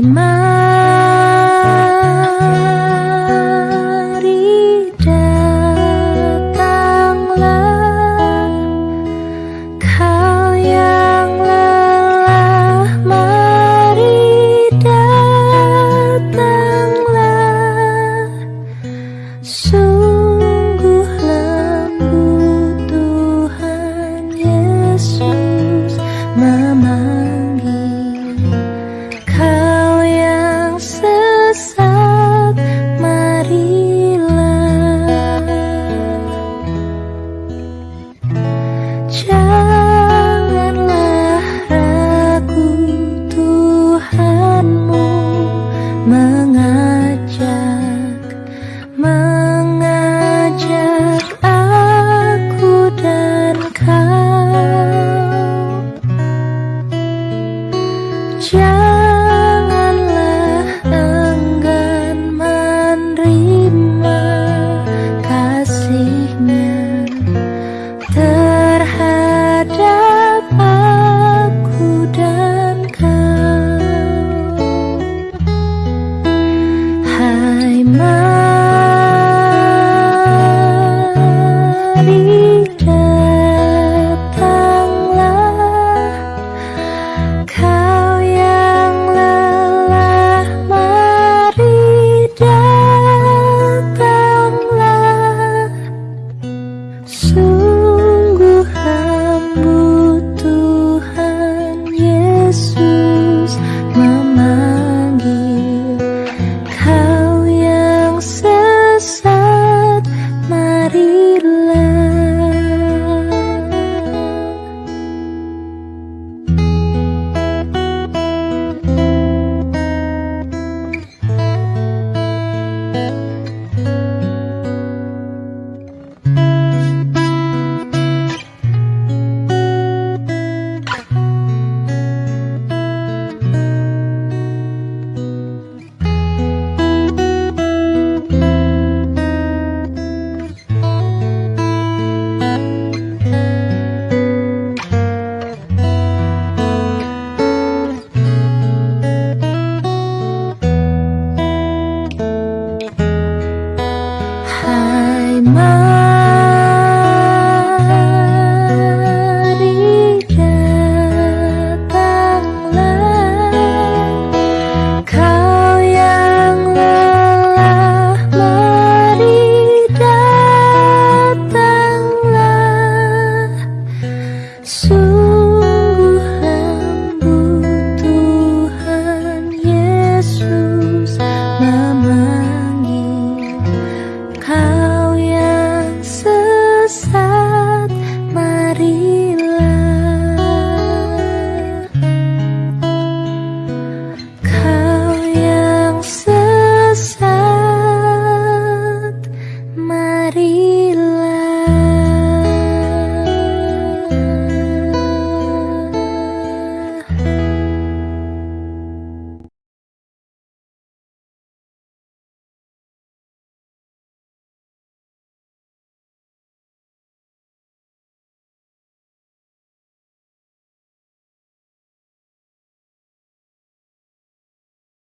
吗？